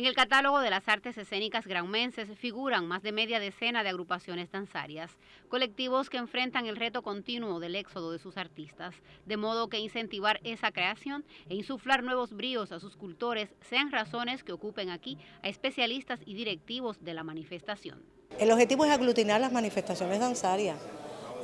En el catálogo de las artes escénicas granmenses figuran más de media decena de agrupaciones danzarias, colectivos que enfrentan el reto continuo del éxodo de sus artistas, de modo que incentivar esa creación e insuflar nuevos bríos a sus cultores sean razones que ocupen aquí a especialistas y directivos de la manifestación. El objetivo es aglutinar las manifestaciones danzarias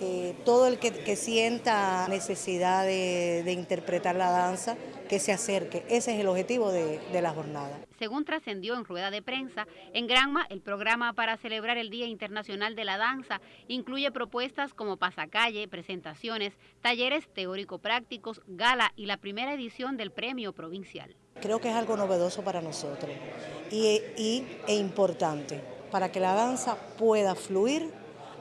eh, todo el que, sienta necesidad de, interpretar la danza, que se acerque. Ese es el objetivo de, de la jornada. Según trascendió en rueda de prensa, en Granma el programa para celebrar el Día Internacional de la Danza incluye propuestas como pasacalle, presentaciones, talleres teórico-prácticos, gala y la primera edición del premio provincial. Creo que es algo novedoso para nosotros y, y, e importante para que la danza pueda fluir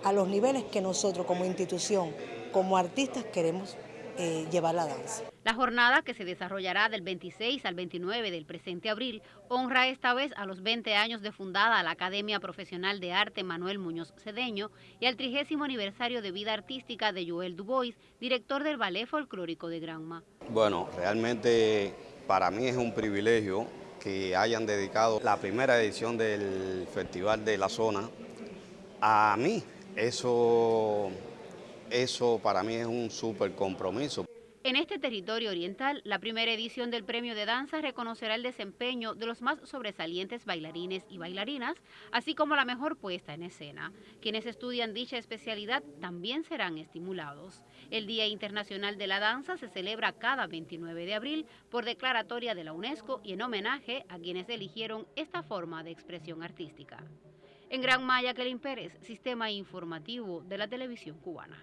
a los niveles que nosotros como institución, como artistas queremos eh, llevar la danza. La jornada que se desarrollará del 26 al 29 del presente abril honra esta vez a los 20 años de fundada la Academia Profesional de Arte Manuel Muñoz Cedeño y al trigésimo aniversario de vida artística de Joel Dubois, director del Ballet Folclórico de Granma. Bueno, realmente para mí es un privilegio que hayan dedicado la primera edición del Festival de la Zona a mí, eso, eso para mí es un súper compromiso. En este territorio oriental, la primera edición del Premio de Danza reconocerá el desempeño de los más sobresalientes bailarines y bailarinas, así como la mejor puesta en escena. Quienes estudian dicha especialidad también serán estimulados. El Día Internacional de la Danza se celebra cada 29 de abril por declaratoria de la UNESCO y en homenaje a quienes eligieron esta forma de expresión artística. En Gran Maya, Kelin Pérez, Sistema Informativo de la Televisión Cubana.